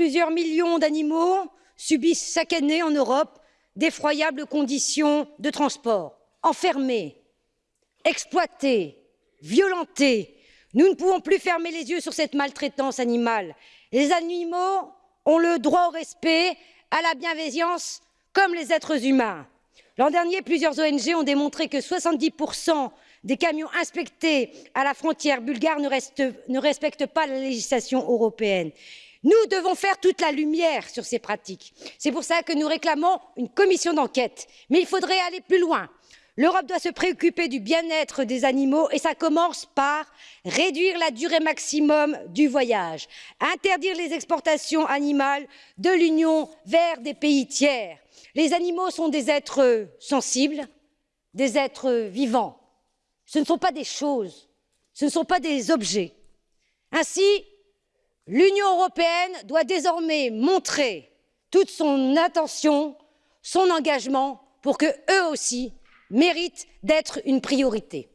plusieurs millions d'animaux subissent chaque année en Europe d'effroyables conditions de transport, enfermés, exploités, violentés. Nous ne pouvons plus fermer les yeux sur cette maltraitance animale. Les animaux ont le droit au respect, à la bienveillance, comme les êtres humains. L'an dernier, plusieurs ONG ont démontré que 70% des camions inspectés à la frontière bulgare ne, respectent pas la législation européenne. Nous devons faire toute la lumière sur ces pratiques. C'est pour cela que nous réclamons une commission d'enquête. Mais il faudrait aller plus loin. L'Europe doit se préoccuper du bien-être des animaux et ça commence par réduire la durée maximum du voyage, interdire les exportations animales de l'Union vers des pays tiers. Les animaux sont des êtres sensibles, des êtres vivants. Ce ne sont pas des choses, ce ne sont pas des objets. Ainsi, l'Union européenne doit désormais montrer toute son attention, son engagement pour que eux aussi méritent d'être une priorité.